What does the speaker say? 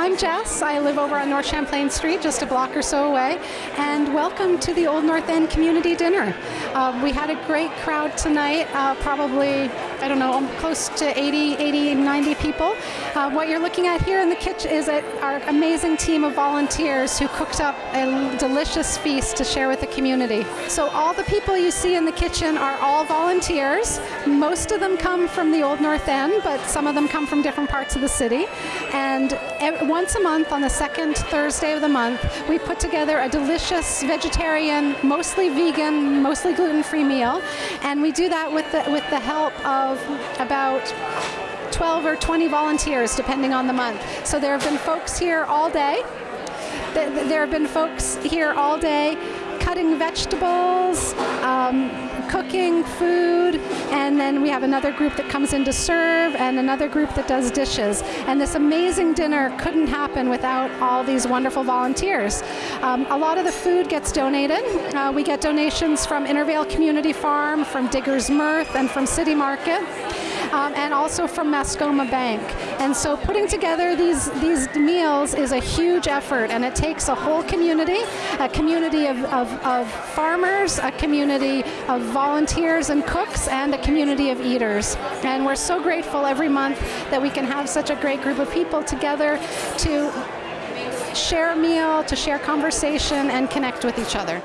I'm Jess. I live over on North Champlain Street, just a block or so away. And welcome to the Old North End Community Dinner. Uh, we had a great crowd tonight, uh, probably, I don't know, close to 80, 80, 90 people. Uh, what you're looking at here in the kitchen is our amazing team of volunteers who cooked up a delicious feast to share with the community. So all the people you see in the kitchen are all volunteers. Most of them come from the Old North End, but some of them come from different parts of the city. And once a month on the second Thursday of the month, we put together a delicious vegetarian, mostly vegan, mostly gluten-free meal. And we do that with the, with the help of about 12 or 20 volunteers, depending on the month. So there have been folks here all day. There have been folks here all day cutting vegetables, um, cooking food, and then we have another group that comes in to serve and another group that does dishes. And this amazing dinner couldn't happen without all these wonderful volunteers. Um, a lot of the food gets donated. Uh, we get donations from Intervale Community Farm, from Digger's Mirth, and from City Market um, and also from Mascoma Bank. And so putting together these, these meals is a huge effort and it takes a whole community, a community of, of, of farmers, a community of volunteers and cooks, and a community of eaters. And we're so grateful every month that we can have such a great group of people together to share a meal, to share conversation, and connect with each other.